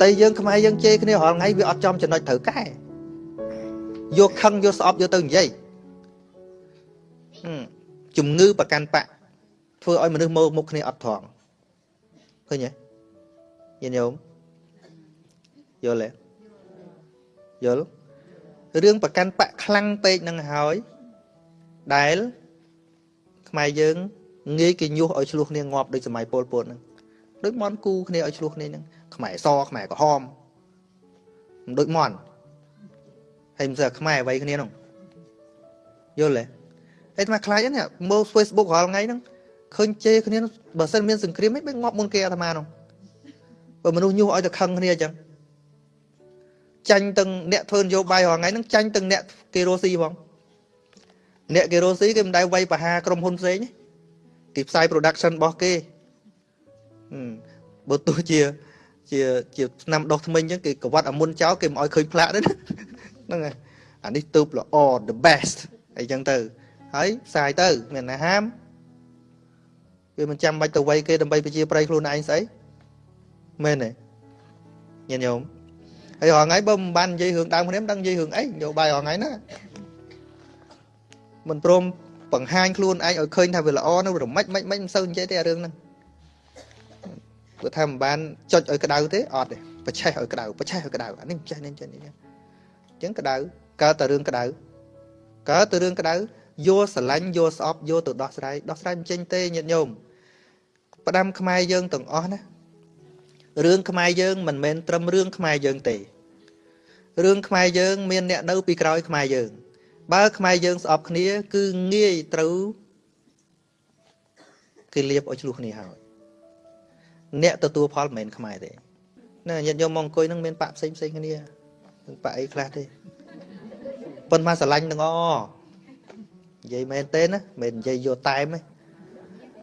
តែយើងខ្មែរយើងជេរគ្នារាល់ថ្ងៃវាអត់ចំចំណុចត្រូវកែយកខឹងយកស្អប់យកទៅនិយាយជំងឺប្រកាន់បៈធ្វើឲ្យមនុស្សមើលមុខគ្នាអត់ត្រង់ឃើញទេញាតិញោមយល់ទេយល់រឿងប្រកាន់បៈខ្លាំងពេកនឹងហើយដែលខ្មែរយើងងាយគេញុះឲ្យឆ្លោះគ្នាងាប់ដូចសម័យពលពតហ្នឹងដូចមន់គូគ្នាឲ្យឆ្លោះគ្នាហ្នឹង ខ្មែរសខ្មែរក្រហមមិនដូចមន់ហើយមិនស្អាខ្មែរអ្វីគ្នាហ្នឹងយល់ទេហើយអាខ្លាចហ្នឹងមើល Facebook រាល់ថ្ងៃហ្នឹងឃើញជេរគ្នាបើសិនមានសង្គ្រាមមិនងាប់មុនគេអាត្មាហ្នឹងបើមនុស្សញុះឲ្យតែខឹងគ្នាអញ្ចឹងចាញ់ទាំងអ្នកធ្វើនយោបាយរាល់ថ្ងៃហ្នឹងចាញ់ទាំងអ្នកគេរស់ស៊ីផងអ្នកគេរស់ស៊ីគេមិនដែលវាយបហាក្រុមហ៊ុនផ្សេងគេផ្សាយ production របស់គេបើទោះជា ជាជាឆ្នាំដុសថ្មិញអញ្ចឹងគេកវត្តអាមុនចោលគេមិនឲ្យឃើញផ្លាកទេហ្នឹងហើយអានេះទៅល្អ the best អីចឹងទៅហើយផ្សាយទៅ មានណាហាមគេមិនចាំបាច់ទៅវ័យគេដើម្បីប្រជាប្រិយខ្លួនឯងស្អីមែនទេញាតិញោមហើយរាល់ថ្ងៃបើមិនបាននិយាយរឿងដើមគ្នាមិនដឹងនិយាយរឿងអីយោបាយរាល់ថ្ងៃណាមិនព្រមបង្ហាញខ្លួនឯងឲ្យឃើញថាវាល្អនោះរមិចមិនមិនមិនសូវនិយាយទេអារឿងហ្នឹង ព្រោះថាមិនបានចុចឲ្យក្តៅទេអត់ទេបច្ឆេះឲ្យក្តៅបច្ឆេះឲ្យក្តៅអានេះចេះនេះចេះនេះអញ្ចឹងក្តៅកើតតែរឿងក្តៅកើតតែរឿងក្តៅយកស្រឡាញ់យកស្អប់យកទៅដោះស្រាយដោះស្រាយមិនចេញទេញាតិញោមផ្ដាំខ្មែរយើងទាំងអស់ណារឿងខ្មែរយើងមិនមែនត្រឹមរឿងខ្មែរយើងទេរឿងខ្មែរយើងមានអ្នកនៅពីក្រោយខ្មែរយើង បើខ្មែរយើងស្អប់គ្នា គឺងាយត្រូវគេលៀបឲ្យឆ្លោះគ្នាហើយ អ្នកទទួលផលមិនមែនខ្មែរទេណាញាតិញោមមកអង្គុយនឹងមានបាក់ផ្សេងផ្សេងគ្នានឹងបាក់អីខ្លះទេប៉ុន្តែស្រឡាញ់ទាំងអនិយាយមែនទេណាមិននិយាយយកតែមទេ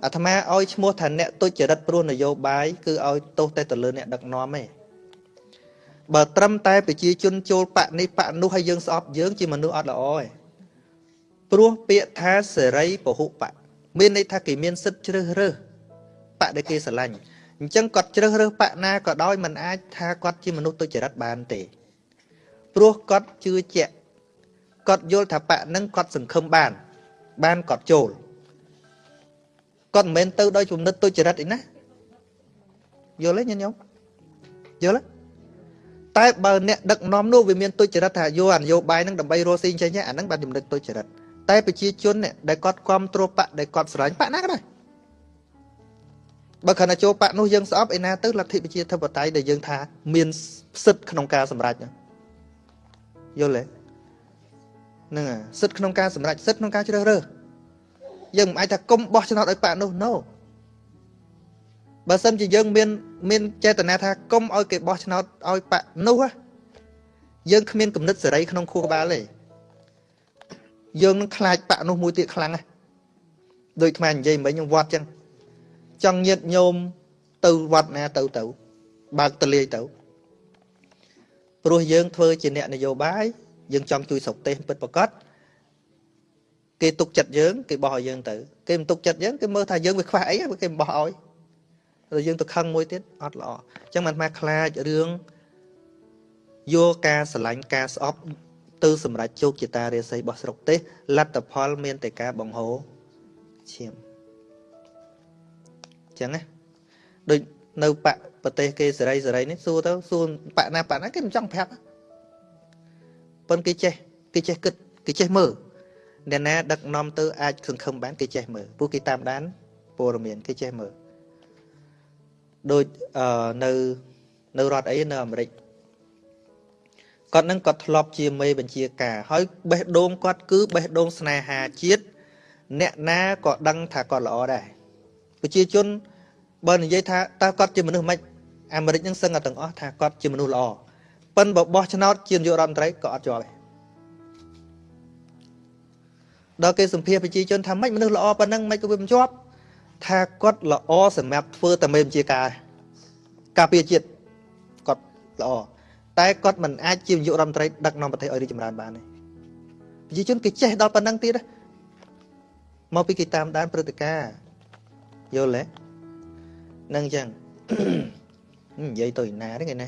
អាត្មាឲ្យឈ្មោះថាអ្នកទុច្ចរិតព្រោះនយោបាយគឺឲ្យទោសតែទៅលើអ្នកដឹកនាំទេបើត្រឹមតែប្រជាជនចូលបកនេះបកនោះហើយយើងស្អប់យើងជាមនុស្សអត់ល្អទេព្រោះពាក្យថាសេរីពហុបកមានន័យថាគេមានសិទ្ធិជ្រើសរើសបកដែលគេស្រឡាញ់ អញ្ចឹងគាត់ជ្រើសរើសបកណាក៏ដោយមិនអាចថាគាត់ជាមនុស្សទុច្ចរិតបានទេព្រោះគាត់ជឿជាក់គាត់យល់ថាបកនឹងគាត់សង្ឃឹមបាន បានគាត់ចូលគាត់មិនមែនទៅដោយជំនិតទុច្ចរិតអីណាយល់ទេញាតិញោមយល់ទេតែបើអ្នកដឹកនាំនោះវាមានទុច្ចរិតថាយកអនយោបាយនឹងដើម្បីរស់ស៊ីចេញអាហ្នឹងបានជំនិតទុច្ចរិតតែប្រជាជនដែលគាត់គ្រប់គ្រងបកដែលគាត់ស្រឡាញ់បកណាក៏ដោយ បើខណៈចូលបកនោះយើងស្អប់ឯណាទៅលទ្ធិប្រជាធិបតេយ្យដែលយើងថាមានសិទ្ធិក្នុងការសម្រេចយល់ទេហ្នឹងសិទ្ធិក្នុងការសម្រេចសិទ្ធិក្នុងការជ្រើសរើសយើងមិនអាចថាគុំបោះឆ្នោតឲ្យប៉ានោះ no បើសិនជាយើងមានមានចេតនាថាគុំឲ្យគេបោះឆ្នោតឲ្យប៉ានោះយើងគ្មានគំនិតសេរីក្នុងខួរក្បាលទេយើងនឹងខ្លាចប៉ានោះមួយទៀតខ្លាំងណាស់ដូចខ្មែរនិយាយមិញវត្តចឹង ចង់ញាតញោមទៅវត្តណាទៅទៅ បើកតលាយទៅព្រោះយើងធ្វើជាអ្នកនយោបាយយើងចង់ជួយស្រុកទេសពិតប្រកបគេទុកចិត្តយើងគេបោះឲ្យយើងទៅគេមិនទុកចិត្តយើងគេមើលថាយើងវាខ្វះអីគេមិនបោះឲ្យតែយើងទៅខឹងមួយទៀតអត់ល្អអញ្ចឹងមិនថាខ្លាចរឿងយកការស្រឡាញ់ការស្អប់ទៅសម្រាប់ជោគជតារាសីរបស់ស្រុកទេសលទ្ធផល មានតែការបង្ហូរឈាមអញ្ចឹងណាដូចនៅបកប្រទេសគេសេរីសេរីនេះសួរទៅសួរបកណាបកណាគេមិនចង់ប្រាប់ប៉ុន្តែគេចេះគេចេះគិតគេចេះមើលអ្នកណាដឹកនាំទៅអាចសង្ឃឹមបានគេចេះមើលពួកគេតាមដានព័ត៌មានគេចេះមើលដូចអឺនៅនៅរដ្ឋអីនៅអាមេរិកគាត់នឹងគាត់ធ្លាប់ជាមេបញ្ជាការហើយបេះដូងគាត់គឺបេះដូងស្នេហាជាតិអ្នកណាក៏ដឹងថាគាត់ល្អដែរ ប្រជាជនបើនិយាយថាតើគាត់ជាមនុស្សមិនអាមេរិកនឹងសឹងតែទាំងអស់ថាគាត់ជាមនុស្សល្អប៉ិនបើបោះឆ្នោតជានាយករដ្ឋមន្ត្រីក៏អត់ជាប់ដែរដល់គេសម្ភារប្រជាជនថាម៉េចមនុស្សល្អប៉ុណ្ណឹងម៉េចក៏វាមិនជាប់ថាគាត់ល្អសម្រាប់ធ្វើតែមេបញ្ជាការការពារជាតិគាត់ល្អតែគាត់មិនអាចជានាយករដ្ឋមន្ត្រីដឹកនាំប្រទេសឲ្យរីកចម្រើនបានទេប្រជាជនគេចេះដល់ប៉ុណ្ណឹងទៀតមកពីគេតាមដានព្រឹត្តិការណ៍ យល់ទេនឹងអញ្ចឹងនិយាយទៅណាទេគេណា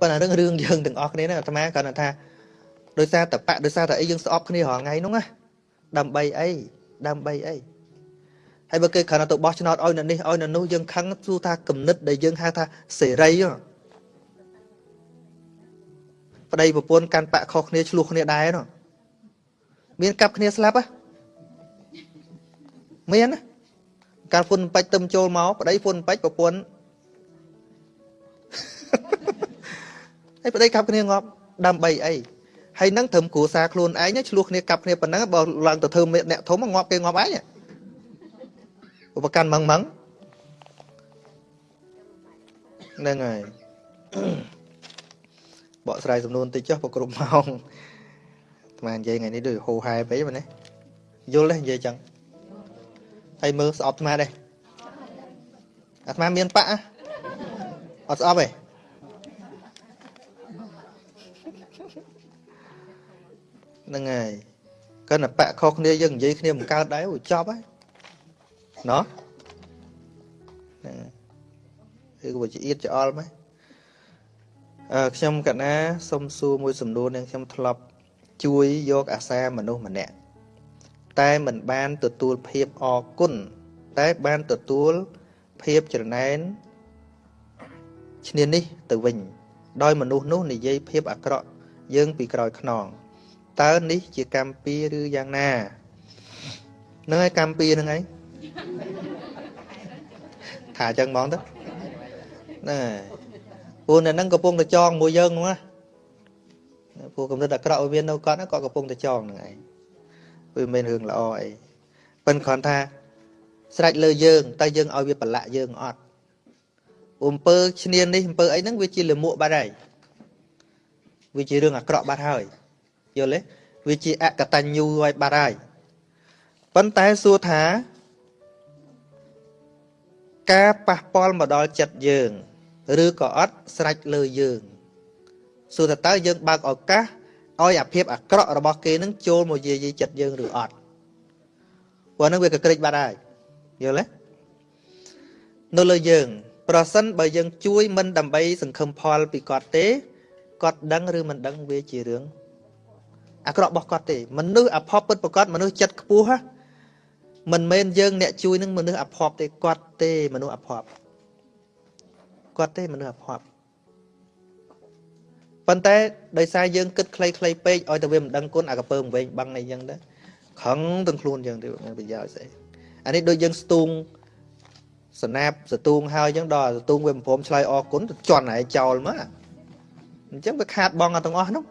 ប៉ុន្តែរឿងរឿងយើងទាំងអស់គ្នាហ្នឹងអាត្មាគាត់ថាដោយសារតែបៈដោយសារតែអីយើងស្អប់គ្នារាល់ថ្ងៃហ្នឹងណាដើម្បីអីដើម្បីអីហើយបើគេគ្រាន់តែទៅបោះឆ្នោតឲ្យនៅនេះឲ្យនៅនោះយើងខឹងទោះថាគំនិតដែលយើងហៅថាសេរីប្តីប្រពន្ធកាន់បាក់ខុសគ្នាឆ្លោះគ្នាដែរនោះមានកាប់គ្នាស្លាប់ហ៎មានណា កាលពុនបាច់ទឹមចូលមកប្តីពុនបាច់ប្រពន្ធហើយប្តីកាប់គ្នាងាប់ដើម្បីអីហើយនឹងត្រឹមគ្រួសារខ្លួនឯងឆ្លោះគ្នាកាប់គ្នាប៉ុណ្ណឹងបើឡើងទៅធ្វើអ្នកធំងាប់គេងាប់ឯងឧបកម្មម៉ងម៉ងហ្នឹងហើយបកស្រាយសំណួរតិចចុះប្រគ្រប់ម៉ោងស្មាននិយាយថ្ងៃនេះដូចហូហែពេកមែនទេយល់ទេនិយាយចឹង ហើយមើលស្អប់ស្មានទេអាត្មាមានបាក់អត់ស្អប់ទេហ្នឹងហើយកាន់តែបាក់ខុសគ្នាយើងនិយាយគ្នាមិនកើតដែរអូចប់ហើយណោះហ្នឹងគឺវាជាអៀតច្អល់មកអឺខ្ញុំកណាសុំសួរមួយសំណួរនឹងខ្ញុំធ្លាប់ជួយយកអាសាមនុស្សម្នាក់ តែមិនបានទទួលភាពអគុណតែបានទទួលភាពច្រណែនឈ្នានេះទៅវិញ ដោយមនុស្សនោះនិយាយភាពអាក្រក់យើងពីក្រោយខ្នងតើនេះជាកម្មពីឬយ៉ាងណានឹងឯកម្មពីហ្នឹងឯងថាអញ្ចឹងហ្មងទៅហ្នឹងហើយពូនៅហ្នឹងកំពុងតែចងមួយយើងហ្នឹងណាពូកំណត់អាក្រក់ឲ្យវានៅគាត់គាត់កំពុងតែចងហ្នឹងឯង វាមិនមែនរឿងល្អអីប៉ិនគ្រាន់ថាស្រេចលើយើងតែយើងឲ្យវាប្រឡាក់យើងអត់អំពើឈ្នានេះអំពើអីហ្នឹងវាជាលមួកបាត់ហើយវាជារឿងអាក្រក់បាត់ហើយយល់ទេវាជាអកតញ្ញូឲ្យបាត់ហើយប៉ុន្តែសួរថា ការប៉ះពាល់មកដល់ចិត្តយើង ឬក៏អត់ស្រេចលើយើងសួរថាតើយើងបើកឱកាស ឲ្យអាភាពអាក្រក់របស់គេនឹងចូលមកយាយីចិត្តយើងឬអត់ព្រោះហ្នឹងវាកក្រិចបាត់ហើយយល់ទេនៅលើយើង ប្រសិនបើយើងជួយមិនដើម្បី សង្ឃឹមផលពីគាត់ទេគាត់ដឹងឬមិនដឹងវាជារឿងអាក្រក់របស់គាត់ទេមនុស្សអភ័ព្វពិតប្រកបមនុស្សចិត្តខ្ពស់ហ៎មិនមែនយើងអ្នកជួយនឹងមនុស្សអភ័ព្វទេគាត់ទេមនុស្សអភ័ព្វគាត់ទេមនុស្សអភ័ព្វ ប៉ុន្តែដោយសារយើងគិតខ្លីៗពេកឲ្យតែវាមិនដឹងគុណអាកពើវិញបាំងអីចឹងទៅខឹងទាំងខ្លួនចឹងទៅមានប្រយោជន៍ស្អីអានេះដូចយើងស្ទូងសណាប់ស្ទូងហើយចឹងដល់ស្ទូងវាមិនព្រមឆ្លើយអរគុណទៅជន់ហើយចោលមកអញ្ចឹងវាខាតបងទាំងអស់នោះ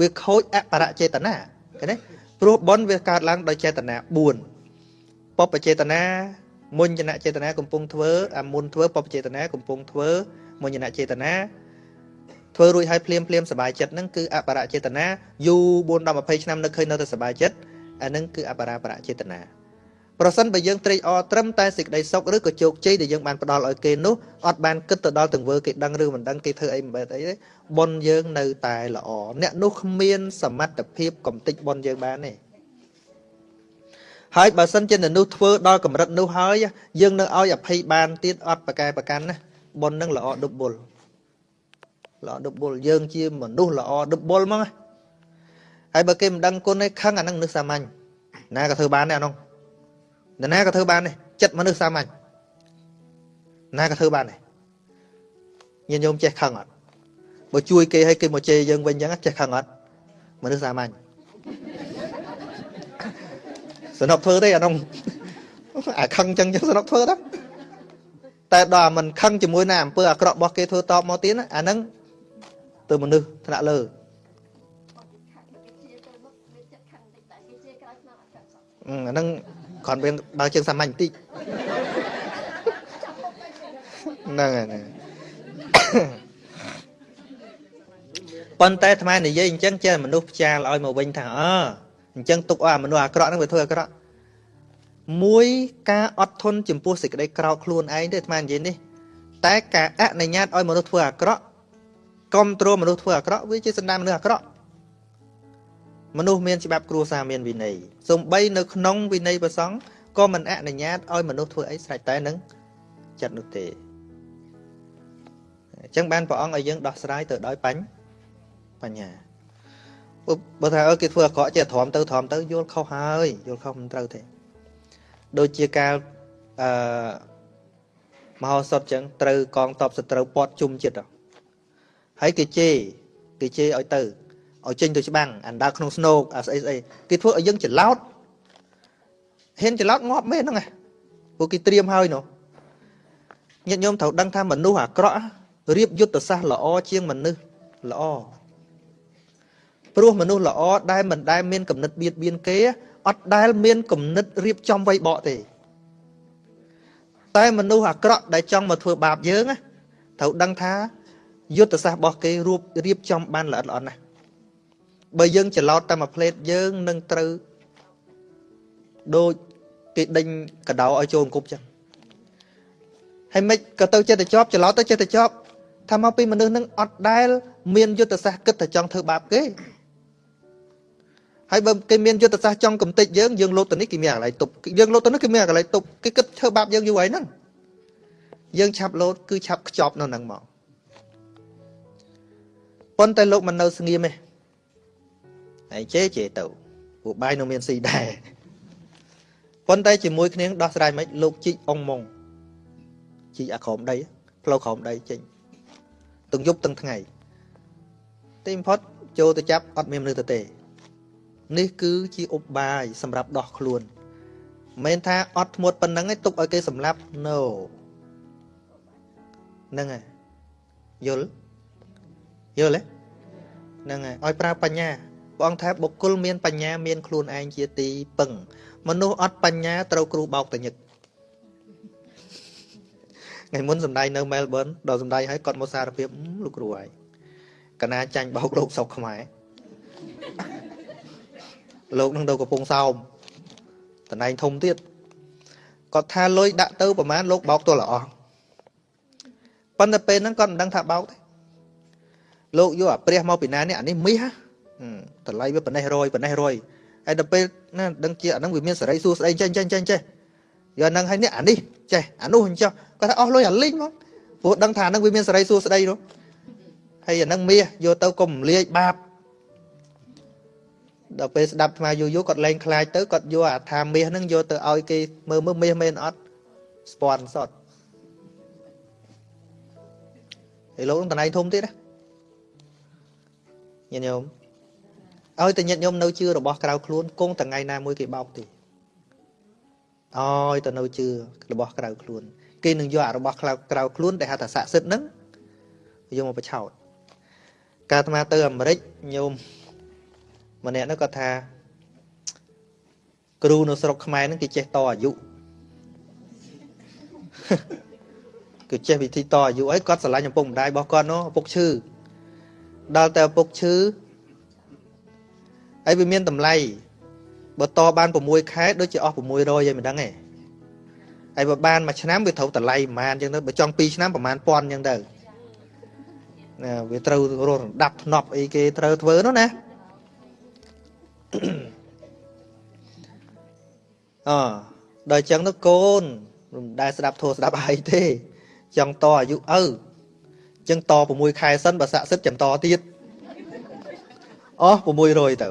វាខូចអបរចេតនាឃើញទេព្រោះបុណ្យវាកើតឡើងដោយចេតនា4បបចេតនាមុញ្ញនចេតនាកំពុងធ្វើអាមុនធ្វើបបចេតនាកំពុងធ្វើមុញ្ញនចេតនា ធ្វើរួចហើយភ្លាមភ្លាមសบายចិត្តហ្នឹងគឺអបរចេតនាយូរ4ដល់20ឆ្នាំនៅឃើញនៅតែសบายចិត្តអាហ្នឹងគឺអបរាបរចេតនាប្រសិនបើយើងត្រេកអរត្រឹមតែសេចក្តីសុខឬក៏ជោគជ័យដែលយើងបានផ្ដល់ឲ្យគេនោះអត់បានគិតទៅដល់ទង្វើគេដឹងឬមិនដឹងគេធ្វើអីមិនបែបអីទេបុណ្យយើងនៅតែល្អអ្នកនោះគ្មាន សមត្ថភាពកំតិចបុណ្យយើងបានទេហើយបើសិនជាមនុស្សធ្វើដល់កម្រិតនោះហើយយើងនៅឲ្យអភ័យបានទៀតអត់ប្រកែប្រកាន់ណាបុណ្យនឹងល្អដុបបុល ល្អដុបបុលយើងជាមនុស្សល្អដុបបុលហ្មងហើយបើគេមិនដឹងគុណទេខឹងអានឹងមនុស្សសាមញ្ញណាក៏ធ្វើបានដែរអានោះនរណាក៏ធ្វើបានដែរចិត្តមនុស្សសាមញ្ញណាក៏ធ្វើបានដែរញាតិញោមចេះខឹងអត់បើជួយគេឲ្យគេមកជេរយើងវិញអញ្ចឹងចេះខឹងអត់មនុស្សសាមញ្ញសនុកធ្វើទេអានោះអាខឹងអញ្ចឹងចឹងសនុកធ្វើទៅតែដល់មិនខឹងជាមួយនឹងអំពើអាក្រក់របស់គេធ្វើតបមកទៀតអាហ្នឹង ទៅមនុស្សថ្នាក់លើអាហ្នឹងគ្រាន់វាដើរជើងសាមញ្ញបន្តិចហ្នឹងហើយប៉ុន្តែអាត្មានិយាយអញ្ចឹងចេះមនុស្សផ្ចាលឲ្យមកវិញថាអើអញ្ចឹងទុកឲ្យមនុស្សអាក្រក់ហ្នឹងវាធ្វើអាក្រក់មួយការអត់ធន់ចំពោះសេចក្តីក្រោធខ្លួនឯងទេអាត្មានិយាយនេះតែការអនុញ្ញាតឲ្យមនុស្សធ្វើអាក្រក់ គ្រប់គ្រងមនុស្សធ្វើអាក្រក់វាជាសន្តានមនុស្សអាក្រក់មនុស្សមានច្បាប់គ្រួសារមានវិន័យសំបីនៅក្នុងវិន័យប្រសង់ក៏មិនអនុញ្ញាតឲ្យមនុស្សធ្វើអីស្រេចតែនឹងចិត្តនោះទេអញ្ចឹងបានព្រះអង្គឲ្យយើងដោះស្រាយទៅដោយបញ្ញបញ្ញាបើថាអើគេធ្វើអាក្រក់ចេះទ្រាំទៅទ្រាំទៅយល់ខុសហើយយល់ខុសមិនត្រូវទេដូចជាការអឺមហោសថចឹងត្រូវកងតបសត្រូវពាត់ជុំចិត្តហើ យគេជេរគេជេរឲ្យទៅឲ្យចេញទៅច្បាំងអាដើរក្នុងស្នូកអាស្អីស្អីគេធ្វើឲ្យយើងច្រឡោតហ៊ានច្រឡោតងាប់មែនហ្នឹងព្រោះគេត្រៀមហើយនោះញាតិញោមត្រូវដឹងថាមនុស្សអាក្រក់រៀបយុទ្ធសាស្ត្រល្អជាងមនុស្សល្អព្រោះមនុស្សល្អដែលមិនដែលមានគំនិតបៀតបៀនគេអត់ដែលមានគំនិតរៀបចំវៃបកទេតែមនុស្សអាក្រក់ដែលចង់មកធ្វើបាបយើងត្រូវដឹងថា យុទ្ធសាស្ត្ររបស់គេរួបរៀបចំបានល្អិតល្អន់ណាស់បើយើងច្រឡោតតែមួយផ្លេតយើងនឹងត្រូវដូចគេដេញកដោឲ្យចូលអង្គប់ចឹងហើយមិនក៏ទៅចិត្តទៅជាប់ច្រឡោតទៅចិត្តទៅជាប់ថាមកពីមនុស្សនឹងអត់ដែល មានយុទ្ធសាស្ត្រគិតតែចង់ធ្វើបាបគេហើយបើគេមានយុទ្ធសាស្ត្រចង់កំទេចយើងយើងលោតទៅនេះគេមានកន្លែងទប់យើងលោតទៅនេះគេមានកន្លែងទប់គេគិតធ្វើបាបយើងយូរហើយហ្នឹងយើងឆាប់លោតគឺឆាប់ខ្ចប់នៅហ្នឹងមក ប៉ុន្តែលោកមិននៅស្ងៀមទេហើយជេជេទៅពួកបាយនៅមានស៊ីដែរប៉ុន្តែជាមួយគ្នាដោះស្រាយមិនលោកជីកអងម៉ងជីកអាក្រមដីផ្លូវក្រមដីចេញទាំងយប់ទាំងថ្ងៃទីបំផុតចូលទៅចាប់អត់មានមនុស្សទៅទេនេះគឺជាឧបាយសម្រាប់ដោះខ្លួនមិនថាអត់ធ្មត់ប៉ុណ្ណឹងឯងទុកឲ្យគេសម្លាប់ no ហ្នឹងហើយយល់ យល់ទេហ្នឹងហើយឲ្យប្រើបញ្ញាព្រះអង្គថាបុគ្គលមានបញ្ញាមានខ្លួនឯងជាទីពឹង មនុស្សអត់បញ្ញាត្រូវគ្រូបោកតញឹកថ្ងៃមុនសំដែងនៅមែលប៊នដល់សំដែងឲ្យគាត់មកសារភាពលោកគ្រូហើយកណាចាញ់បោកលោកស្រុកខ្មែរលោកនឹងទៅកំពង់សោមតំណែងធំទៀតគាត់ថាលុយដាក់ទៅប្រហែលលោកបោកទល់ល្អប៉ុន្តែពេលហ្នឹងគាត់មិនដឹងថាបោកទេ លោកយកអាព្រះមកពីណានេះអានេះមាសតម្លៃវាប៉ុណ្ណេះរយប៉ុណ្ណេះរយហើយដល់ពេលណាដឹងជាអាហ្នឹងវាមានសេរីសួស្ដីចេះចេះចេះចេះយកហ្នឹងហើយនេះអានេះចេះអានោះអញ្ចឹងគាត់ថាអស់លុយអាលីងមកព្រោះដឹងថាហ្នឹងវាមានសេរីសួស្ដីនោះហើយអាហ្នឹងមាសយកទៅកុំលាយបាបដល់ពេលស្ដាប់ថ្មយូរយូរគាត់លែងខ្លាចទៅគាត់យកអាថាមាសហ្នឹងយកទៅឲ្យគេមើលមើលមាសមែនអត់ស្ពាន់សតហើយលោកនឹងតណៃធំទៀតណា ញាតិញោមឲ្យតែញាតិញោមនៅជឿរបស់ក្រៅខ្លួនគង់ថ្ងៃណាមួយគេបោកទេឲ្យតែនៅជឿរបស់ក្រៅខ្លួន គេនឹងយករបស់ក្រៅក្រៅខ្លួនដែលហៅថាស័ក្តិសិទ្ធហ្នឹងយកមកបឆោតកាលអាត្មាទៅអាមេរិកញោមម្នាក់នោះគាត់ថា គ្រូនៅស្រុកខ្មែរហ្នឹងគេចេះតអាយុគឺចេះវិធីតអាយុអីគាត់ស្រឡាញ់ឪពុកម្ដាយរបស់គាត់នោះឪពុកឈឺ ដល់តែឪពុកឈឺហើយវាមានតម្លៃបើតបាន6ខែដូចជាអស់600ហើយមិនដឹងទេហើយបើបានមួយឆ្នាំវាត្រូវតម្លៃប្រហែលអញ្ចឹងទៅបើចង់2ឆ្នាំប្រហែលពាន់អញ្ចឹងទៅណាវាត្រូវរស់រដាប់ធ្នប់អីគេត្រូវធ្វើនោះណាអដល់អញ្ចឹងទៅកូនមិនដែលស្ដាប់ធោះស្ដាប់អីទេ ចង់តអាយុឪអញ្ចឹងត6ខែសិនបើស័ក្តិសិទ្ធចាំតទៀតអស់600ទៅ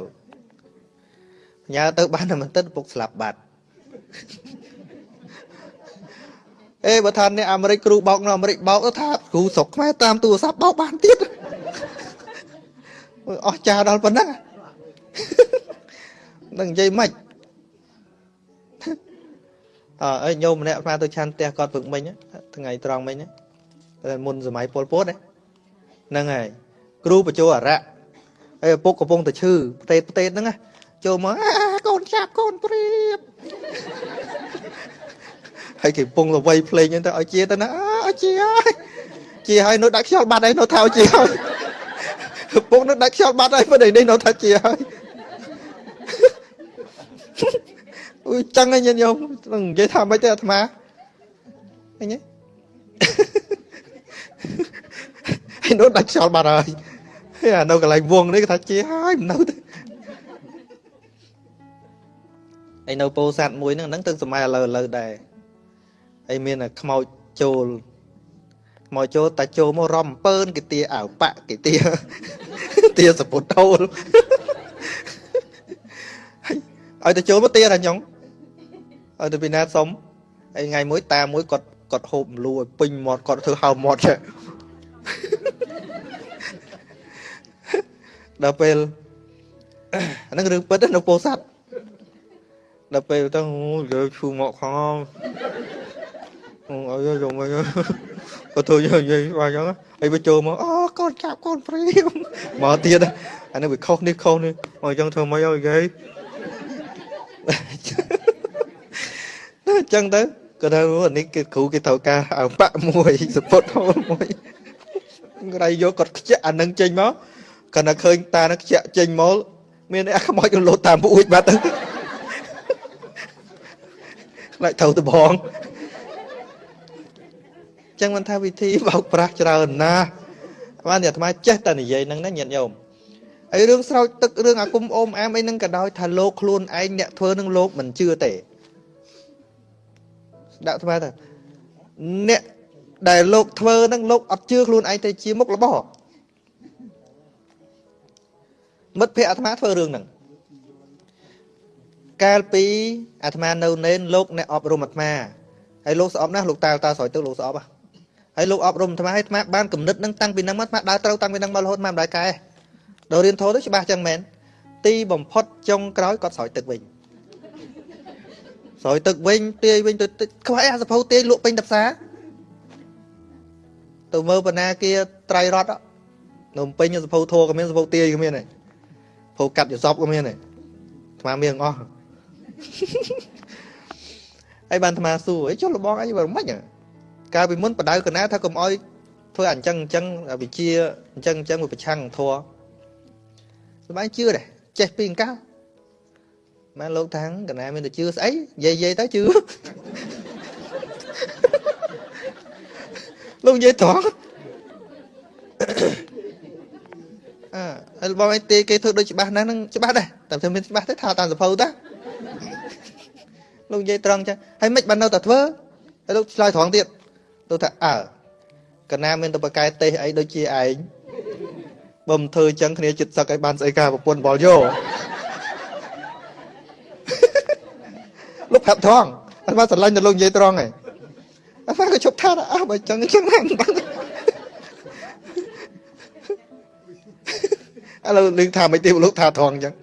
ញ៉ាទៅបានតែមិនតិចពុកស្លាប់បាត់អេបើថាអ្នកអាមេរិកគ្រូបោកនៅអាមេរិកបោកទៅថាគ្រូស្រុកខ្មែរតាមទូរស័ព្ទបោកបានទៀតអស់ចាដល់ប៉ុណ្ណឹងនឹងនិយាយម៉េចអើអីញោមម្នាក់ស្មាទៅឆាន់ផ្ទះគាត់ពឹកមិញថ្ងៃត្រង់មិញ មុនសម័យពលពតហ្នឹងហើយគ្រូបញ្ចោអរៈហើយឪពុកកំពុងតែឈឺផ្ទេតផ្ទេតហ្នឹងចូលមកកូនចាប់កូនព្រៀបហើយគេកំពុងទៅវៃភ្លេងហ្នឹងទៅឲ្យជាទៅណាឲ្យជាហើយជាហើយនៅដាក់ខ្យល់បាត់ហើយនៅថាជាហើយឪពុកនៅដាក់ខ្យល់បាត់ហើយមិននេះនៅថាជាហើយអ៊ុយចឹងឯងញោមនឹងនិយាយថាម៉េចទៅអាត្មាឃើញទេ ហើយនោះដាច់ខ្យល់បាត់ហើយហើយអានៅកន្លែងវងនេះគេថាជាហើយមិននៅទេហើយនៅពោធិ៍សាត់មួយហ្នឹងហ្នឹងទៅសម័យឥឡូវឥឡូវដែរហើយមានខ្មោចចូលមកចូលតាចូលមករំអំពើនគេទាអាវប៉ាក់គេទាទាសពុតហូលឲ្យទៅចូលមកទាថាញងឲ្យទៅពីណាសុំហើយថ្ងៃមួយតាមួយគាត់ គាត់ហូបមលូឲ្យពេញមាត់គាត់ធ្វើហៅមាត់ចេះដល់ពេលអានឹងរឿងពិតនៅពោធិ៍សាត់ដល់ពេលទៅយើឈូមកខំអើយយកមកក៏ធ្វើយកនិយាយបាទអញ្ចឹងហើយវាចូលមកអូកូនចាប់កូនព្រាមមកទៀតអានេះវាខុសនេះខុសនេះមកអញ្ចឹងធ្វើមកឲ្យនិយាយអញ្ចឹងទៅ គាត់ថាអានេះគេគ្រូគេត្រូវការអើបាក់មួយសពុតហូលមួយក្រៃយកគាត់ខ្ជាក់អានឹងចេញមកគាត់តែឃើញតានឹងខ្ជាក់ចេញមកមានអាខ្មោចរលោតតាមពួយបាត់ទៅខ្លាចត្រូវទៅបងចឹងមិនថាវិធីបោកប្រាស់ច្រើនណាស់បានអាត្មាចេះតែនិយាយហ្នឹងណាញាតិញោមហើយរឿងស្រោចទឹករឿងអាគុំអូមអាមអីហ្នឹងក៏ដោយថាលោកខ្លួនឯងអ្នកធ្វើនឹងលោកមិនជឿទេ ដាក់ថ្មទៅអ្នកដែលលោកធ្វើហ្នឹងលោកអត់ជឿខ្លួនឯងទៅជាមុខរបរមិត្តភ័ក្ដិអាត្មាធ្វើរឿងហ្នឹងកាលពីអាត្មានៅនេនលោកអ្នកអប់រំអាត្មាហើយលោកស្អប់ណាស់លោកតាតាស្រោចទឹកលោកស្អប់ហើយលោកអប់រំអាត្មាឲ្យអាត្មាបានគំនិតហ្នឹងតាំងពីហ្នឹងមកអាត្មាដើរត្រូវតាំងពីហ្នឹងមករហូតមកមិនដែរកែដល់រៀនធោះទៅច្បាស់ចឹងមែនទីបំផុតចុងក្រោយគាត់ស្រោចទឹកវិញ ស្រោចទឹកវិញទាយវិញទៅខ្វះអាសភៅទាយលក់ពេញតាផ្សារទៅមើលបណ្ណាគាត្រៃរតនំពេញសភៅធោក៏មានសភៅទាយក៏មានដែរភៅកាត់យសពក៏មានដែរអាត្មាមានអស់ហើយបានអាត្មាសួរអីចុះលបងអីបើមិនកាលពីមុនបដៅកណាថាកុំអោយធ្វើអញ្ចឹងអញ្ចឹងវិជាអញ្ចឹងអញ្ចឹងវាប្រឆាំងធัวសម្បែងជឿដែរចេះពីអង្កៅ ម៉ែលោកថាងកណាមានតែជឿស្អីនិយាយនិយាយទៅជឿលោកនិយាយត្រង់អើហើយបងឯងទេគេធ្វើដូចច្បាស់ណាស់ហ្នឹងច្បាស់ដែរតែធ្វើមានច្បាស់ទេថាតាមសភៅតាលោកនិយាយត្រង់ចឹងហើយមិនបាននៅតែធ្វើហើយលោកឆ្លើយត្រង់ទៀតលោកថាអើកណាមានតែបកែទេសអីដូចជាឯងបើមិនធ្វើចឹងគ្នាចិត្តសឹកឲ្យបានស្អីការប្រពន្ធបលយោ លោកប្រាប់ត្រង់អត់មកស្រឡាញ់ទៅលោកនិយាយត្រង់ឯងអត់មកក៏ជប់ថាអើបើចឹងចឹងណាឥឡូវលឺថាមិនទេលោកថាត្រង់ចឹង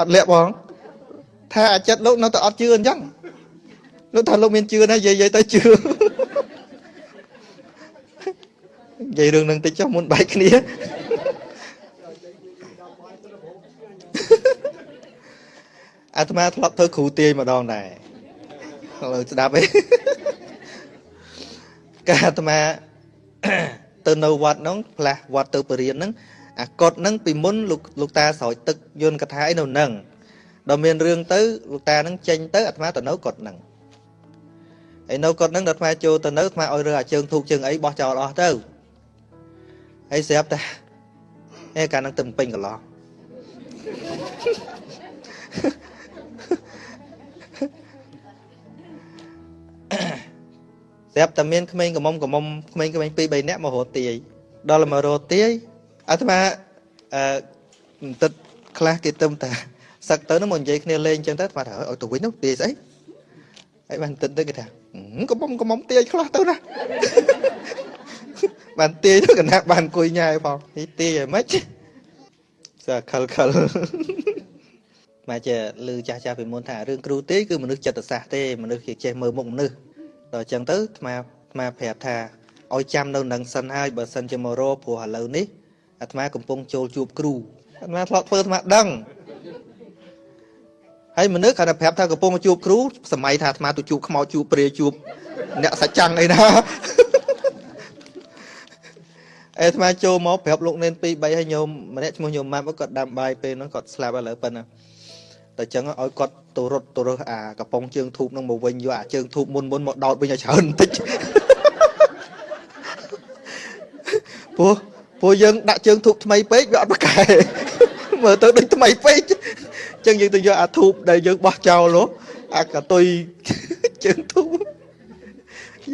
អត់លាក់បងថាអាចិតលោកនៅតែអត់ជឿអញ្ចឹងលោកថាលោកមានជឿណានិយាយទៅជឿនិយាយរឿងនឹងតិចចុះមុនបែកគ្នា អាត្មាធ្លាប់ធ្វើគ្រូទាយម្ដងដែរឥឡូវស្ដាប់ឯងកាអាត្មាទៅនៅវត្តហ្នឹងផ្លាស់វត្តទៅបរិញ្ញាហ្នឹងអាកត់ហ្នឹងពីមុនលោកលោកតាស្រោចទឹកយន្តកថាអីនៅហ្នឹងដល់មានរឿងទៅលោកតាហ្នឹងចេញទៅអាត្មាទៅនៅកត់ហ្នឹងហើយនៅកត់ហ្នឹងដល់អាត្មាចូលទៅនៅអាត្មាឲ្យរើអាជើងធូបជើងអីបោះចោលអស់ទៅហើយស្រាប់តែអេកាលហ្នឹងទៅពេញកន្លោះ ស្រាប់តែមានក្មេងកំមុំកំមុំក្មេងក្មេង2 3នាក់មករត់ទាយដល់មករត់ទាយអាត្មាអឺបន្តិចខ្លះគេទៅតាសឹកទៅនោះមកនិយាយគ្នាលេងចឹងទៅបាទឲ្យទៅវិញនោះទាយស្អីហើយបានតិចទៅគេថាកំមុំកំមុំទាយខ្លះទៅណាបានទាយទៅកណាបានអង្គុយញ៉ាយផងនេះទាយឲ្យម៉េចសាខលខលមកចេះលឺចាស់ចាស់ពីមុនថារឿងគ្រូទេគឺមនុស្សចិត្តសាស្ត្រទេមនុស្សគេចេះមើលមុខមនុស្ស ដល់អញ្ចឹងទៅអាត្មាអាត្មាប្រាប់ថាឲ្យចាំនៅនឹងសិនហើយបើសិនជាមករកព្រោះឥឡូវនេះអាត្មាកំពុងចូលជួបគ្រូអាត្មាធ្លាប់ធ្វើអាត្មាដឹងហើយមនុស្សគាត់តែប្រាប់ថាកំពុងមកជួបគ្រូសម័យថាអាត្មាទៅជួបខ្មោចជួបព្រាជួបអ្នកសច្ចាំងអីណាអាត្មាចូលមកប្រាប់លោកនេន2 3ហើយញោមម្នាក់ឈ្មោះញោមម៉ាប់គាត់ដាំបាយពេលហ្នឹងគាត់ស្លាប់ឥឡូវប៉ុណ្ណា តែចឹងឲ្យគាត់ទៅរត់ទៅរើសអាកំប៉ុងជើងធូបហ្នឹងមកវិញយកអាជើងធូបមុនមុនមកដោតវិញឲ្យច្រើនបន្តិចព្រោះព្រោះយើងដាក់ជើងធូបថ្មីពេកវាអត់ប្រកែមើលទៅដូចថ្មីពេកចឹងយើងទៅយកអាធូបដែលយើងបោះចោលនោះអាកតុយជើងធូប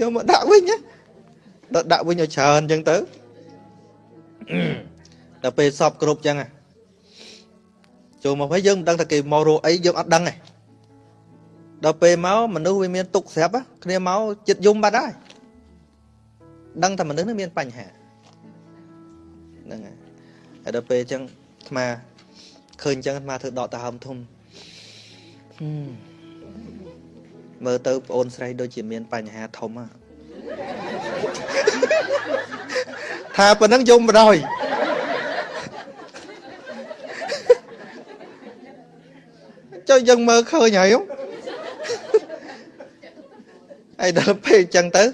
យកមកដាក់វិញណាដល់ដាក់វិញឲ្យច្រើនអញ្ចឹងទៅដល់ពេលសពគ្រប់អញ្ចឹង ចូលមកហើយយើងមិនដឹងថាគេមករកអីយើងអត់ដឹងទេដល់ពេលមកមនុស្សវាមានទុកស្រាប់គ្នាមកចិត្តយំបាត់ហើយដឹងថាមនុស្សនេះមានបញ្ហាហ្នឹងហើយហើយដល់ពេលអញ្ចឹងអាត្មាឃើញអញ្ចឹងអាត្មាធ្វើដកតាហើមធំមើលទៅប្អូនស្រីដូចជាមានបញ្ហាធំហ่ะថាប៉ុណ្ណឹងយំបដ ாய் ចុះយើងមើលឃើញហើយហើយដល់ពេលអញ្ចឹងទៅ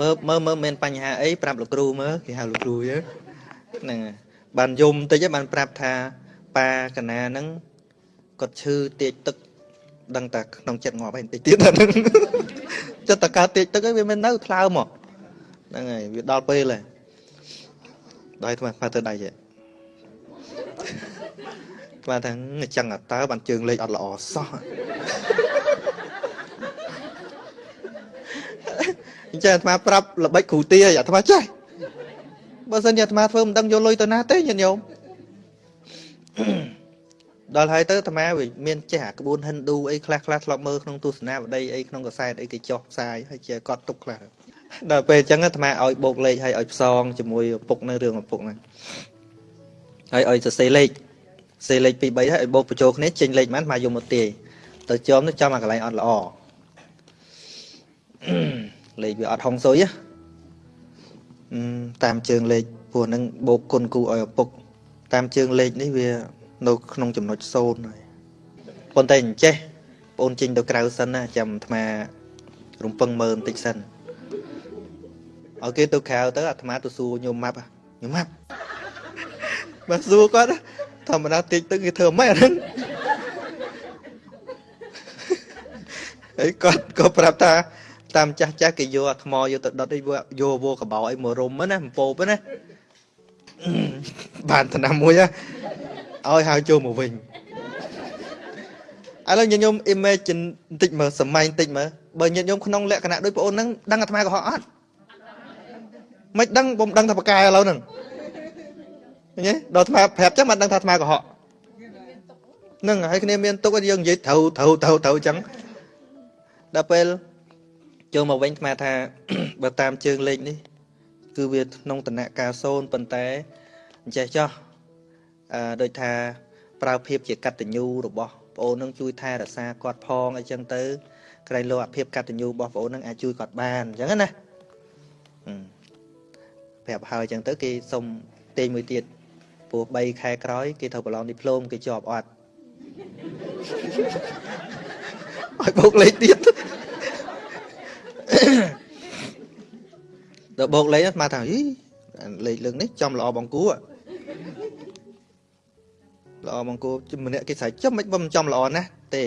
មើលមើលមើលមានបញ្ហាអីប្រាប់លោកគ្រូមើលគេហៅលោកគ្រូហ្នឹងបានយំតិចបានប្រាប់ថាប៉ាកណាហ្នឹងគាត់ឈឺទាកទឹកដឹងតែក្នុងចិត្តងាប់ហើយបន្តិចទៀតហ្នឹងចិត្តតកើតតិចទឹកឯងវាមិននៅថ្លើមមកហ្នឹងហើយវាដល់ពេលហើយដល់ថ្មផាទៅដៃចេះ ថ្មថាអញ្ចឹងតើបានជើងលេខអត់ល្អសោះអញ្ចឹងអាត្មាប្រាប់ល្បិចគ្រូទាអាត្មាចេះបើសិនជាអាត្មាធ្វើមិនដឹងយកលុយទៅណាទេញាតិញោមដល់ហើយទៅអាត្មាវាមានចេះអាក្បួនហិណ្ឌូអីខ្លះខ្លះធ្លាប់មើលក្នុងទស្សនាវដ្តីអីក្នុងកសែតអីគេចោះផ្សាយហើយជាកត់ទុកខ្លះដល់ពេលអញ្ចឹងអាត្មាឲ្យបូកលេខហើយឲ្យផ្សងជាមួយឪពុកនៅរឿងឪពុកហ្នឹងហើយឲ្យសរសេរលេខ សេលេខ2 3ហើយឲ្យបូកបញ្ចូលគ្នាចេញលេខប៉ុន្មានមកយកមកទាយទៅចំទៅចំអាកន្លែងអត់ល្អលេខវាអត់ហុងស៊ុយតាមជើងលេខពួកហ្នឹងបូកគុណគូឲ្យឪពុក តាមជើងលេខនេះវានៅក្នុងចំណុច0ហើយប៉ុន្តែអញ្ចេះបងចេញទៅក្រៅសិនណាចាំអាត្មារំពឹងមើលបន្តិចសិនឲ្យគេទៅក្រៅទៅអាត្មាទៅសួរញោមម៉ាប់ញោមម៉ាប់បើសួរគាត់ ធម្មតាតិចទៅគេធ្វើម៉េចអាហ្នឹងហើយគាត់ក៏ប្រាប់ថាតាមចាស់ចាស់គេយកអាថ្មយកទៅដុតអីយកវកបោអីមករុំណាអំពោបណាបានឆ្នាំមួយឲ្យហៅចូលមកវិញឥឡូវញាតិញោម imagine បន្តិចមើលសម័យបន្តិចមើលបើញាតិញោមក្នុងលក្ខណៈដូចបងអូនហ្នឹងដឹងអាត្មាកុហកអត់មិនដឹងបំដឹងថាបកែឥឡូវហ្នឹង ឃើញទេដល់អាត្មាប្រាប់ចឹងមិនដឹងថាអាត្មាកុហកហ្នឹងហើយគ្នាមានទុកយើងនិយាយត្រូវត្រូវត្រូវត្រូវចឹងដល់ពេលចូលមកវិញអាត្មាថាបើតាមជើងលេខនេះគឺវាក្នុងតំណការ0ប៉ុន្តែអញ្ចេះចោះអឺដូចថាប្រើភាពជាកតញ្ញូរបស់ប្អូននឹងជួយថែរក្សាគាត់ផងអីចឹងទៅក្រែងលោកអាភាពកតញ្ញូរបស់ប្អូននឹងអាចជួយគាត់បានអញ្ចឹងណាប្រាប់ហើយអញ្ចឹងទៅគេសុំទាញមួយទៀត ព្រោះ3ខែក្រោយគេត្រូវប្រឡងឌីប្លូមគេជាប់អត់ឲ្យបូកលេខទៀតដល់បូកលេខស្មាថាអីលេខលើកនេះចំល្អបង្គួរល្អបង្គោម្នាក់គេស្រែកចំមិនបំចំល្អណាស់ទេ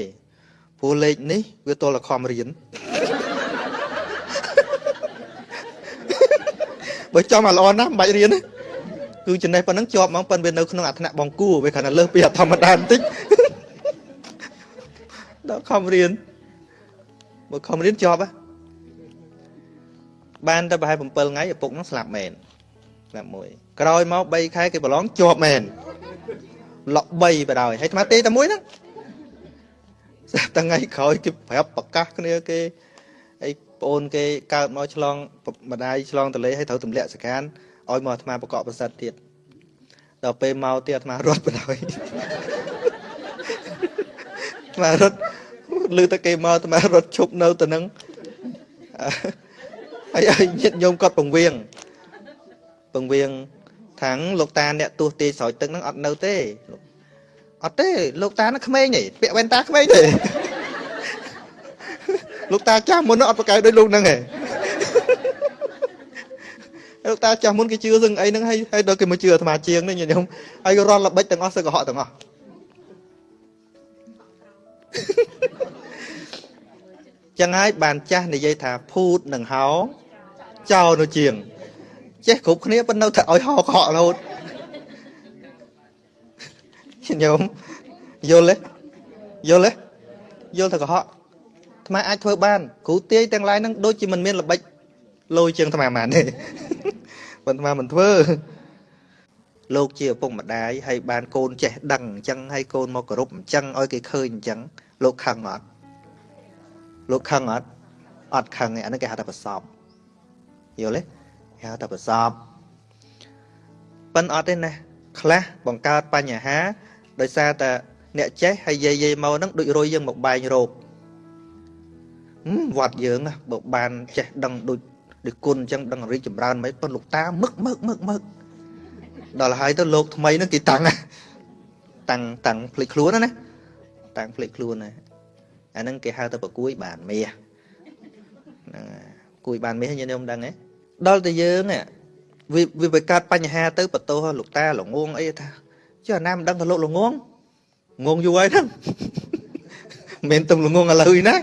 ព្រោះលេខនេះវាទល់តែខំរៀនបើចំអាល្អណាស់មិនបាច់រៀន គឺចំណេះប៉ុណ្ណឹងជាប់ហ្មងប៉ុន្តែវានៅក្នុងអាថ្នាក់បង្គួវាគ្រាន់តែលើសពីធម្មតាបន្តិចដល់ខំរៀនបើខំរៀនជាប់បានតែប្រហែល7ថ្ងៃឪពុកនឹងស្លាប់មែនស្លាប់មួយក្រោយមក3ខែគេប្រឡងជាប់មែនលក់3បដ ாய் ហើយអាត្មាទេតែមួយហ្នឹងថ្ងៃក្រោយគេប្រាប់ប្រកាសគ្នាគេអីប្អូនគេកើតមកឆ្លងម្ដាយឆ្លងតលេឲ្យត្រូវទម្លាក់សកាន ឲ្យមកអាត្មាបកកប្រសិទ្ធទៀតដល់ពេលមកទៀតអាត្មារត់បដ ாய் អាត្មារត់ឮតែគេមកអាត្មារត់ឈប់នៅទៅនឹងហើយឲ្យញាតញោមគាត់ពងវៀងពងវៀងថាងលោកតាអ្នកទោះទាយស្រោចទឹកហ្នឹងអត់នៅទេអត់ទេលោកតាហ្នឹងក្មេងទេពាក់វ៉ែនតាក្មេងទេលោកតាចាស់មុនអត់ប្រកែកដូចលោកហ្នឹងទេ លោកតាចាស់មុនគេជឿសឹងអីហ្នឹងហើយហើយដល់គេមកជឿអាត្មាជាងនេះញោមហើយរត់ល្បិចទាំងអស់សឹកកុហកទាំងអស់ចឹងហើយបានចាស់និយាយថាភូតនឹងហោចោលនៅជាង ចេះគ្រប់គ្នាប៉ុន្តែនៅតែឲ្យហោកហករហូតញោមយល់ទេយល់ទេយល់ទៅកុហកអាត្មាអាចធ្វើបានគ្រូទាយទាំងឡាយហ្នឹងដូចជាមិនមានល្បិច លយជាងអាត្មាមិនទេប៉ុន្តែមិនធ្វើលោកជាឪពុកម្ដាយហើយបានកូនចេះដឹងអញ្ចឹងហើយកូនមកគោរពអញ្ចឹងឲ្យគេឃើញអញ្ចឹងលោកខឹងអត់លោកខឹងអត់អត់ខឹងទេអានេះគេហៅថាប្រសពយល់ទេគេហៅថាប្រសពប៉ិនអត់ទេណាខ្លះបង្កើតបញ្ហាដោយសារតែអ្នកចេះហើយយាយយាយមកហ្នឹងដូចរុយយើងមកបែងរោគវត្តយើងបើបានចេះដឹងដូច ដូចគុណអញ្ចឹងដឹងរីកចម្រើនមិនប៉ុនលោកតាមឹកមឹកមឹកមឹកដល់ហើយទៅលោកថ្មីហ្នឹងគេតាំងតាំងតាំងភ្លេចខ្លួនណាតាំងភ្លេចខ្លួនណាអាហ្នឹងគេហៅទៅប្រគួយបានមាសហ្នឹងគួយបានមាសញាតិញោមដឹងទេដល់តែយើងវាវាបង្កើតបញ្ហាទៅបន្ទោសលោកតាល្ងងអីថាចុះអាណាមិនដឹងថាលោកល្ងងងងយូរហើយហ្នឹងមិនទំល្ងងឥឡូវណា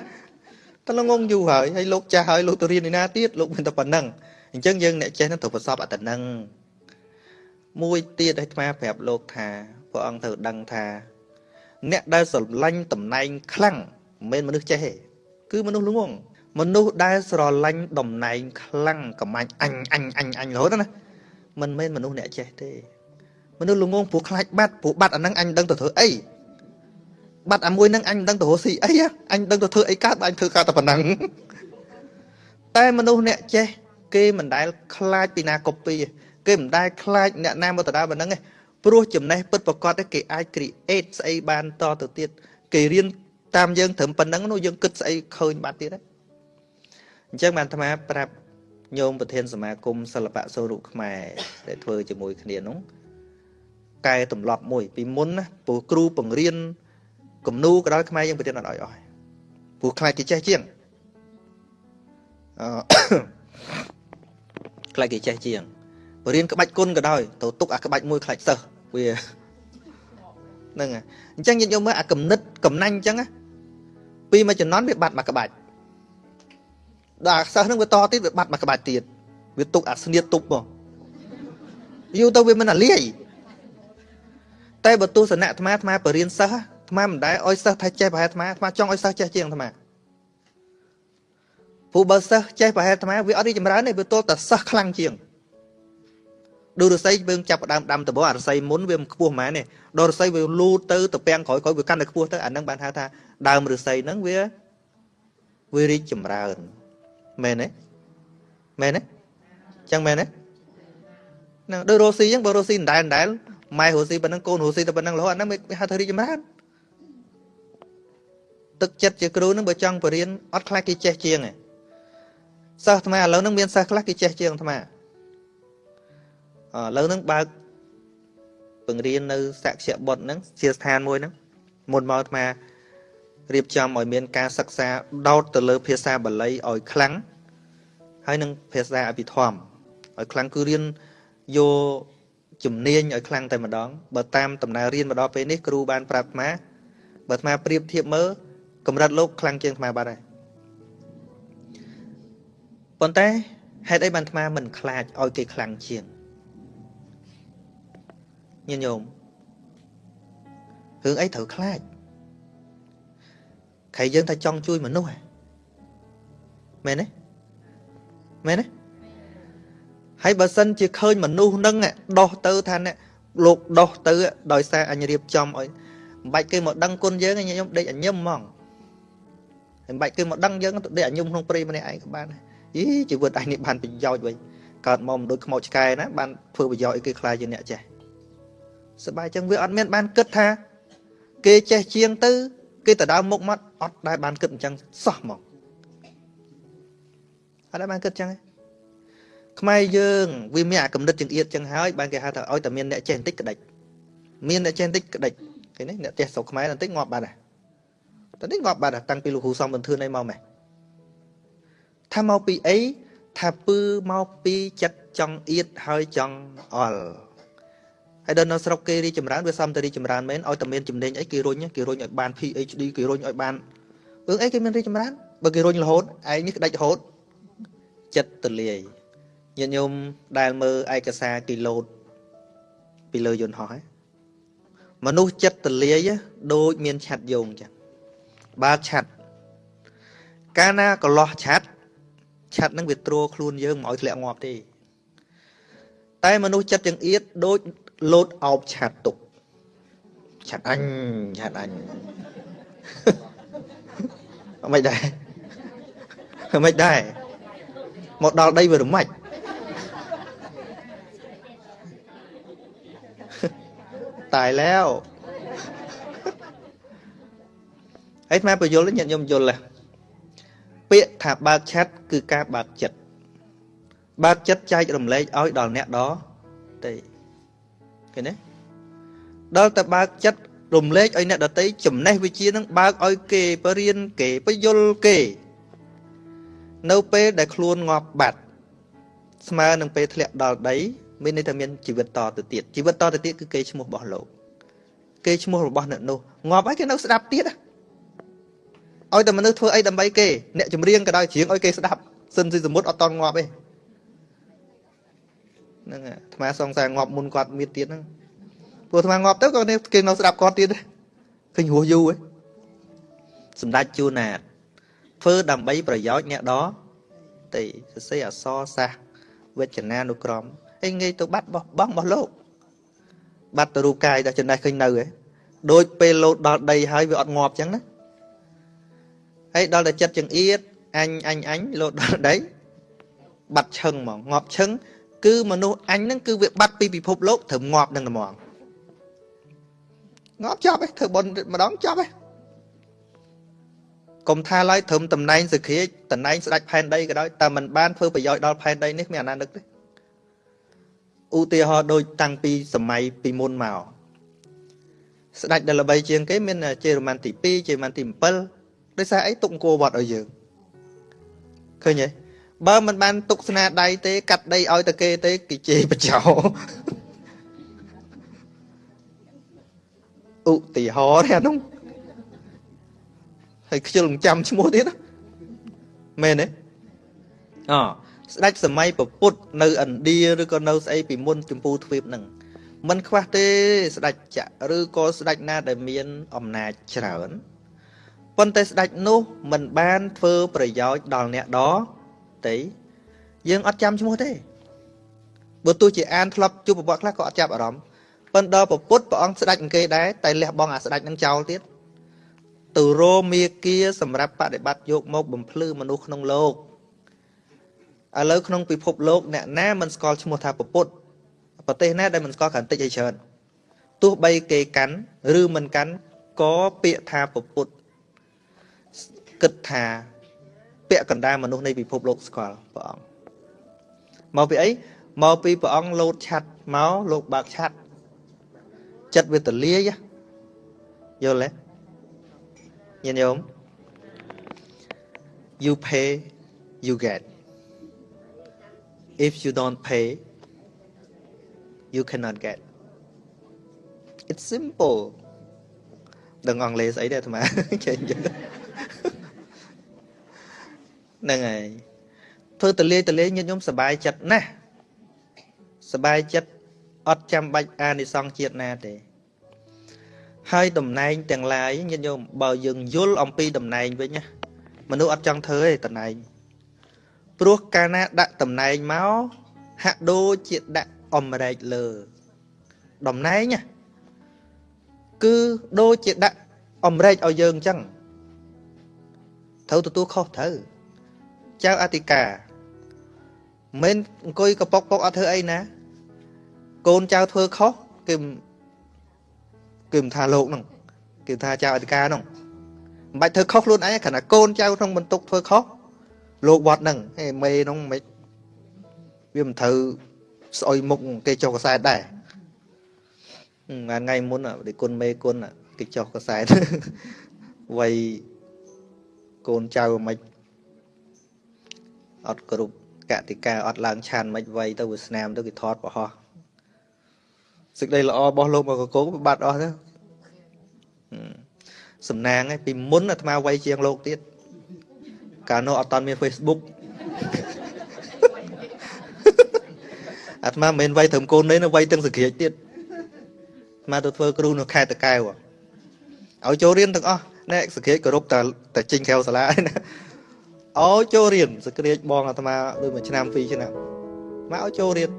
តែល្ងងយូរហើយហើយលោកចាស់ហើយលោកទៅរៀនឯណាទៀតលោកមិនតែប៉ុណ្ណឹងអញ្ចឹងយើងអ្នកចេះនឹងត្រូវប្រសពអត្តនឹងមួយទៀតឲ្យថ្មប្រាប់លោកថាព្រះអង្គត្រូវដឹងថា អ្នកដែលស្រឡាញ់តំណែងខ្លាំងមិនមែនមនុស្សចេះទេគឺមនុស្សល្ងងមនុស្សដែលស្រឡាញ់តំណែងខ្លាំងកំាញ់អញអញអញអញរហូតណាមិនមែនមនុស្សអ្នកចេះទេមនុស្សល្ងងព្រោះខ្លាចបាត់ព្រោះបាត់អាហ្នឹងអញដឹងទៅធ្វើអី បាត់អាមួយហ្នឹងអញមិនដឹងទៅរកស៊ីអីអញដឹងទៅធ្វើអីកើតអញធ្វើកើតតែប៉ុណ្ណឹងតែមនុស្សអ្នកចេះគេមិនដែលខ្លាចពីណាកូពីគេមិនដែលខ្លាចអ្នកណាមកដដែលប៉ុណ្ណឹងទេព្រោះចំណេះពិតប្រកបគេអាច create ស្អីបានតទៅទៀតគេរៀនតាមយើងត្រឹមប៉ុណ្ណឹងនោះយើងគិតស្អីឃើញបាត់ទៀតហ្នឹងអញ្ចឹងបានអាត្មាប្រាប់ញោមប្រធានសមាគមសិល្បៈសូរុខ្មែរដែលធ្វើជាមួយគ្នានោះកែទម្លាប់មួយពីមុនណាព្រោះគ្រូបង្រៀន គំនូក៏ដោយខ្មែរយើងប្រធានអត់ឲ្យអស់ព្រោះខ្លាចគេចេះជាងអឺខ្លាចគេចេះជាងបរៀនក្បាច់គុណក៏ដោយទៅទុកអាក្បាច់មួយខ្លាចសិស្សវាហ្នឹងអញ្ចឹងយើងយកមើលអាកំណិតកំណាញ់អញ្ចឹងពីមួយចំណន់វាបាត់មួយក្បាច់ដល់អាសិស្សហ្នឹងវាតទៀតវាបាត់មួយក្បាច់ទៀតវាទុកអាស្នៀតទុកមកយូរទៅវាមិនអាលាយតែបើទស្សនៈអាត្មាអាត្មាបរៀនសិស្ស អាត្មាមិនដែរឲ្យសិស្សថាចេះប្រហែលអាត្មាអាត្មាចង់ឲ្យសិស្សចេះជាងអាត្មាព្រោះបើសិស្សចេះប្រហែលអាត្មាវាអត់រីចម្រើនទេវាទល់តែសិស្សខ្លាំងជាងដូចរស័យយើងចាប់ដើមដាំដំបូងអារស័យមុនវាមិនខ្ពស់ហ្មងទេដល់រស័យវាលូតទៅទៅពាំងក្រោយក្រោយវាកាន់តែខ្ពស់ទៅអានឹងបានហៅថាដើមរស័យហ្នឹងវាវារីកចម្រើនមែនទេមែនទេចឹងមែនទេហ្នឹងដូចរស់ស៊ីចឹងបើរស់ស៊ីដដែលដដែលម៉ែរស់ស៊ីប៉ុណ្ណឹងកូនរស់ស៊ីតែប៉ុណ្ណឹងរហូតអាហ្នឹងវាហៅថារីកចម្រើន ទឹកចិត្តជាគ្រូនឹងបើចង់បរៀនអត់ខ្លាចគេចេះជាងទេសិស្សអាត្មាឥឡូវហ្នឹងមានសិស្សខ្លះគេចេះជាងអាត្មាឥឡូវហ្នឹងបើកបង្រៀននៅសក្យបុត្រហ្នឹងជាស្ថានមួយហ្នឹងមុនមកអាត្មារៀបចំឲ្យមានការសិក្សាដោតទៅលើភាសាបាលីឲ្យខ្លាំងហើយនឹងភាសាអភិធម្មឲ្យខ្លាំងគឺរៀនយកជំនាញឲ្យខ្លាំងតែម្ដងបើតាមដំណើររៀនមកដល់ពេលនេះគ្រូបានប្រាប់អាត្មាបើអាត្មាប្រៀបធៀបមើល កម្រិតលោកខ្លាំងជាងអាត្មាបាត់ហើយប៉ុន្តែហេតុអីបានអាត្មាមិនខ្លាចឲ្យគេខ្លាំងជាងញាតិញោមរឿងអីត្រូវខ្លាចខៃយើងថាចង់ជួយមនុស្សមែនទេមែនទេហើយបើសិនជាឃើញមនុស្សនឹងដោះទៅថាអ្នកលោកដោះទៅដោយសារអញរៀបចំឲ្យមិនបាច់គេមកដឹងគុណយើងញញុំដេកអញញឹមហ្មង មិនបាច់គេមកដឹងយើងទៅដេកអញញឹមក្នុងព្រៃម្នាក់ឯងក៏បានយីជីវិតអញនេះបានប្រយោជន៍វិញកើតមកមិនដូចខ្មោចឆ្កែណាបានធ្វើប្រយោជន៍ឲ្យគេខ្លាចជាអ្នកចេះសប្បាយចឹងវាអត់មានបានគិតថា គេចេះជាងទៅ គេទៅដើមមុខមកអត់ដែលបានគិតអញ្ចឹងសោះមកអត់ដែលបានគិតអញ្ចឹងទេខ្មែរយើងវាមានអាកំណត់ចង្អៀតចឹងហើយបានគេហៅថាឲ្យតែមានអ្នកចេះបន្តិចក្តិចមានអ្នកចេះបន្តិចក្តិចឃើញទេអ្នកចេះស្រុកខ្មែរបន្តិចងាប់បាត់ហើយ តែនេះងាប់បាត់ហើយតាំងពីលោកគ្រូសំបន្ទឿនឯមកម៉េះថាមកពីអីថាពឺមកពីចិត្តចង់អៀតហើយចង់អល់ហើយដល់នៅស្រុកគេរីចម្រើនវាសំតរីចម្រើនមែនឲ្យតែមានចំណេញអីគេរុញគេរុញឲ្យបាន PhD គេរុញឲ្យបានរឿងអីគេមានរីចម្រើនបើគេរុញរហូតឯងនេះក្តាច់រហូតចិត្តទលាយញាតិញោមដែលមើលឯកសារគីឡូតពីលើយន្តហោះហ្នឹងមនុស្សចិត្តទលាយដូចមានឆាត់យងចឹង បើកឆាត់កាលណាកន្លោះឆាត់ ឆាត់ហ្នឹងវាទ្រខ្លួនយើងមិនឲ្យធ្លាក់ងាប់ទេតែមនុស្សចិត្តចង្អៀតដូចលោតអោបឆាត់ទុកឆាត់អញឆាត់អញមិនដែរមិនដែរមកដល់ដីវារមាច់ตายแล้ว ហើយថ្មបញ្យលញាតិញោមយល់ពាក្យថាបើកឆាត់គឺការបើកចិត្តបើកចិត្តចែករំលែកឲ្យដល់អ្នកដទៃឃើញទេដល់តែបើកចិត្តរំលែកឲ្យអ្នកដទៃចំណេះវិជ្ជានឹងបើកឲ្យគេបរៀនគេបយលគេ នៅពេលដែលខ្លួនងាប់បាត់ស្មើនឹងពេលធ្លាក់ដល់ដី មានន័យថាមានជីវិតតទៅទៀតជីវិតតទៅទៀតគឺគេឈ្មោះរបស់លោកគេឈ្មោះរបស់អ្នកនោះងាប់ហើយគេនៅស្ដាប់ទៀត ឲ្យតែមនុស្សធ្វើអីដើម្បីគេអ្នកចម្រៀងក៏ដោយច្រៀងឲ្យគេស្ដាប់សិនស៊ីសមុទ្រអត់តន់ងាប់ទេហ្នឹងអាថ្មសង្សារងាប់មុនគាត់មានទៀតហ្នឹងព្រោះថ្មងាប់ទៅក៏គេនៅស្ដាប់គាត់ទៀតឃើញរស់យូរឯងសម្ដេចជួណាតធ្វើដើម្បីប្រយោជន៍អ្នកដទៃសរសេរអសរសាសវេជ្ជនានុក្រមឯងងាយទៅបាត់បោះបង់របស់លោក បាត់ទៅរូបកាយដល់ចំណេះឃើញនៅឯងដូចពេលលោតដល់ដីហើយវាអត់ងាប់ចឹងណា ហើយដល់តែចិត្តចង្អៀតអញអញអញលោតដល់ដីបាត់ឈឹងហ្មងងាប់ឈឹងគឺមនុស្សអញហ្នឹងគឺវាបាត់ពីពិភពលោកត្រូវងាប់នឹងហ្មងងាប់ចប់ឯងធ្វើបុណ្យម្ដងចប់ឯងកុំថាឡើយត្រឹមតំណែងសក្រាចតំណែងស្ដេចផែនដីក៏ដោយតែมันបានធ្វើប្រយោជន៍ដល់ផែនដីនេះមានអាណានឹកទេឧទាហរណ៍ដូចតាំងពីសម័យពីមុនមកស្ដេចដែលល្បីជាងគេមានជេរ៉ូម៉ាន់ទី2ជេរ៉ូម៉ាន់ទី7 ដោយសារអីទុកអង្គរវត្តឲ្យយើងឃើញទេបើមិនបានទុកស្នាដៃទេ កាត់ដីឲ្យតែគេទេគេជេរបចោឧទាហរណ៍ទេអានោះហើយខ្ជិលមិនចាំឈ្មោះទៀតមែនទេអស្ដេចសម័យពពុទ្ធនៅឥណ្ឌាឬក៏នៅស្អីពីមុនចម្ពូទ្វីបហ្នឹងมันខ្វះទេស្ដេចចក្រឬក៏ស្ដេចណាដែលមានអំណាចច្រើន ប៉ុន្តែស្ដេចនោះมันបានធ្វើប្រយោជន៍ដល់អ្នកដទៃយើងអត់ចាំឈ្មោះទេបើទោះជាអានធ្លាប់ជួបប្រវត្តិខ្លះក៏អត់ចាប់អារម្មណ៍ប៉ុន្តែដល់ពុទ្ធព្រះអង្គស្ដេចអង្គគេដែរតែលះបង់អាស្ដេចនឹងចោលទៀតទៅរមាគាសម្រាប់បដិបត្តិយកមកបំភ្លឺមនុស្សក្នុងលោកឥឡូវក្នុងពិភពលោកអ្នកណាមិនស្គាល់ឈ្មោះថាពុទ្ធប្រទេសណាដែលមិនស្គាល់កាន់តិចឲ្យច្រើនទោះបីគេកាន់ឬមិនកាន់ក៏ពាក្យថាពុទ្ធ គិតថា ពាក្យកណ្ដាលមនុស្សនៃពិភពលោកស្គាល់ព្រះអង្គមកពីអីមកពីព្រះអង្គលោតឆាត់មកលោកបើកឆាត់ចិត្តវាទលាយយល់ទេញាតិញោម you pay you get if you don't pay you cannot get it's simple ដឹងអង់គ្លេសស្អីទេអាត្មាចេះយល់ ហ្នឹងហើយធ្វើតលាយតលាយញាតិញោមសบายចិត្តណាស់សบายចិត្តអត់ចាំបាច់អានិសង្ឃជាតិណាទេហើយតំណែងទាំងឡាយញាតិញោមបើយើងយល់អំពីតំណែងវិញណាមនុស្សអត់ចង់ធ្វើទេតំណែងព្រោះកាលណាដាក់តំណែងមកហាក់ដូចជាដាក់អំរែកលើតំណែងណាគឺដូចជាដាក់អំរែកឲ្យយើងអញ្ចឹងត្រូវទទួលខុសត្រូវ ចៅអធិការមិនអង្គុយកប៉ុកប៉ុកអត់ធ្វើអីណា កូនចៅធ្វើខុសគេគេមិនថាលោកហ្នឹងគេថាចៅអធិការហ្នឹងមិនបាច់ធ្វើខុសខ្លួនឯងគ្រាន់តែកូនចៅក្នុងបន្ទុកធ្វើខុសលោកវត្តហ្នឹងហេមេហ្នឹងមិនវាមិនត្រូវស្អុយមុខគេចុះកសែតដែរថ្ងៃមុនដូចគុណមេគុណគេចុះកសែតវ័យកូនចៅមិន អត់គ្រប់កតិកាអត់ឡើងឆានមិនវ័យទៅវាស្នាមទៅគេថតប្រហោះសេចក្តីល្អរបស់លោកមកកកបាត់អស់ទៅសំណាងឯងពីមុនអាត្មាវ័យជាងលោកទៀតកាលនោះអត់តាន់មាន Facebook អាត្មាមិនមែនវ័យត្រឹមកូននេះនៅវ័យទាំងសក្រាចទៀតអាត្មាទៅធ្វើគ្រូនៅខេត្តតកែវឲ្យចូលរៀនទាំងអស់ណែសក្រាចគោរពតែតែចេញក្រៅសាលាណា ឲ្យចូលរៀនសក្តិបងអាត្មាដូចមួយឆ្នាំពីរឆ្នាំមកឲ្យចូលរៀន